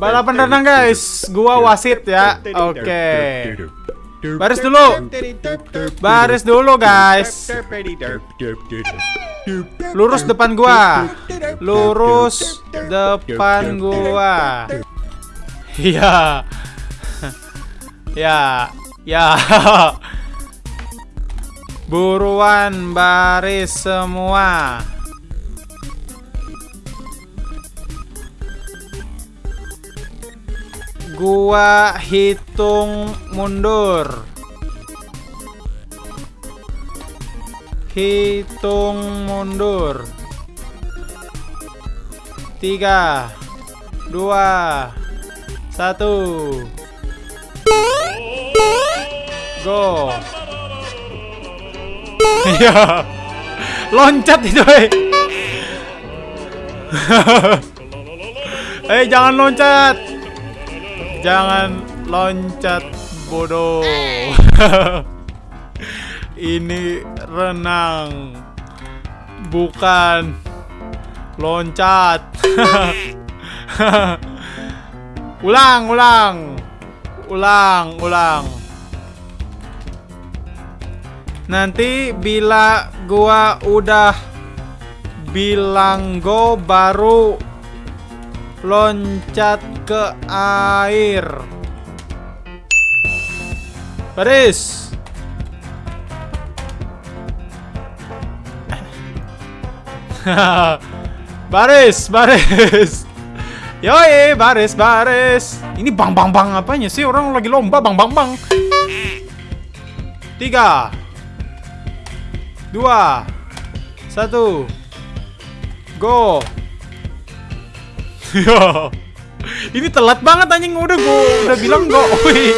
Balapan renang guys, gua wasit ya. Oke. Baris dulu. Baris dulu guys. Lurus depan gua. Lurus depan gua. Iya. Ya. Ya. Buruan baris semua. Gua hitung mundur. Hitung mundur. Tiga, dua, satu. Go. Iya. Loncat itu, eh. eh, jangan loncat. Jangan loncat bodoh. Ini renang. Bukan loncat. ulang, ulang. Ulang, ulang. Nanti bila gua udah bilang go baru loncat ke air. Baris. baris, baris. Yoi, baris, baris. Ini bang bang bang apanya sih? Orang lagi lomba bang bang bang. Tiga, dua, satu, go. Ya. Ini telat banget anjing udah gua udah bilang. Wih.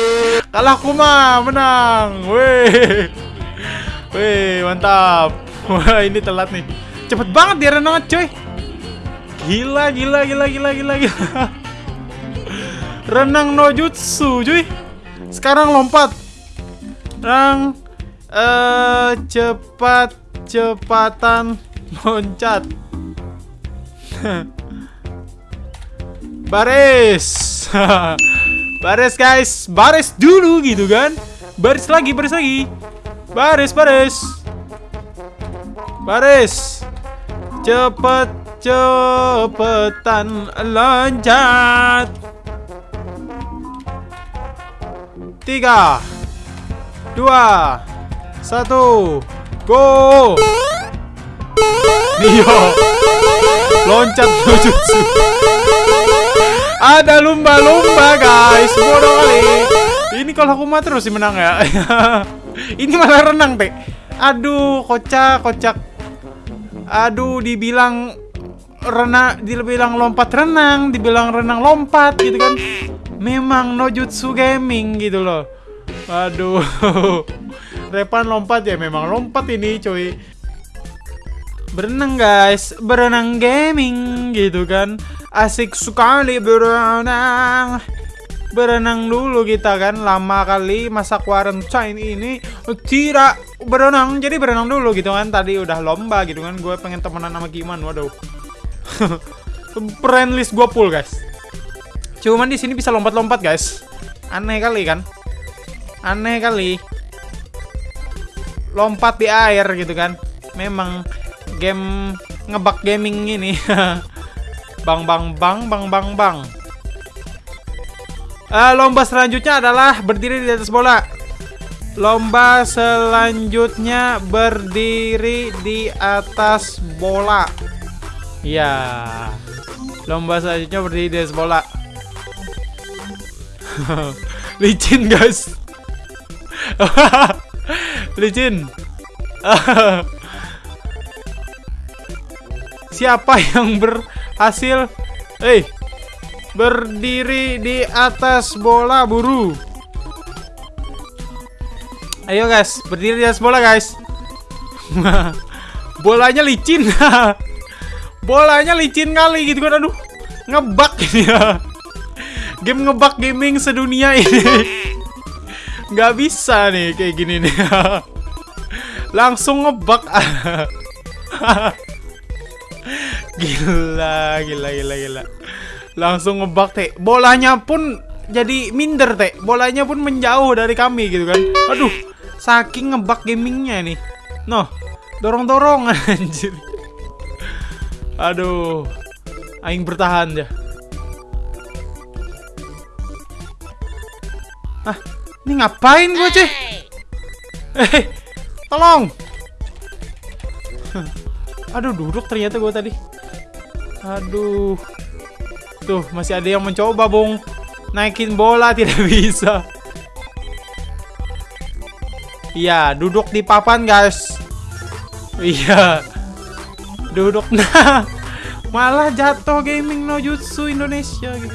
Kalah aku mah menang. Wih. Wih, mantap. Wah, ini telat nih. Cepet banget dia renang coy. Gila, gila, gila, gila, gila, gila. Renang no jutsu, cuy. Sekarang lompat. Renang eh cepat cepatan loncat. baris. Baris guys. Baris dulu gitu kan. Baris lagi baris lagi. Baris baris. Baris. Cepet cepetan loncat tiga. Dua. Satu. Go. Nio loncat jujutsu ada lumba-lumba guys. Bodoh kali. Ini kalau aku mah terus sih menang ya. Ini malah renang teh Aduh kocak kocak. Aduh dibilang renang dibilang lompat renang dibilang renang lompat gitu kan. Memang no jutsu gaming gitu loh. Aduh. Repan lompat ya memang lompat ini cuy. Berenang guys. Berenang gaming gitu kan asik sekali berenang. Berenang dulu kita kan lama kali masa quarantine ini. Tidak berenang jadi berenang dulu gitu kan. Tadi udah lomba gitu kan gue pengen temenan sama Giman waduh. Friend list gue full guys. Cuman di sini bisa lompat-lompat guys. Aneh kali kan? Aneh kali. Lompat di air gitu kan. Memang game ngebak gaming ini bang bang bang bang bang bang. Uh, lomba selanjutnya adalah berdiri di atas bola. Lomba selanjutnya berdiri di atas bola. Ya lomba selanjutnya berdiri di atas bola. Licin guys. Licin. Siapa yang berhasil eh berdiri di atas bola buru. Ayo guys berdiri di atas bola guys. Bolanya licin. Bolanya licin kali gitu kan aduh ngebak ini. Ya game ngebak gaming sedunia ini. Nggak bisa nih kayak gini nih. Langsung ngebak gila gila gila gila Langsung ngebak teh. Bolanya pun jadi minder teh. Bolanya pun menjauh dari kami gitu kan. Aduh, saking ngebak gamingnya nih. Noh, dorong-dorong anjir. Aduh. Aing bertahan ya. Ah, ini ngapain gue, Ceh? Eh, tolong. Aduh, duduk ternyata gue tadi. Aduh. Tuh, masih ada yang mencoba, Bung. Naikin bola tidak bisa. Iya, duduk di papan, guys. Iya. Duduk nah. Malah jatuh gaming no jutsu Indonesia gitu.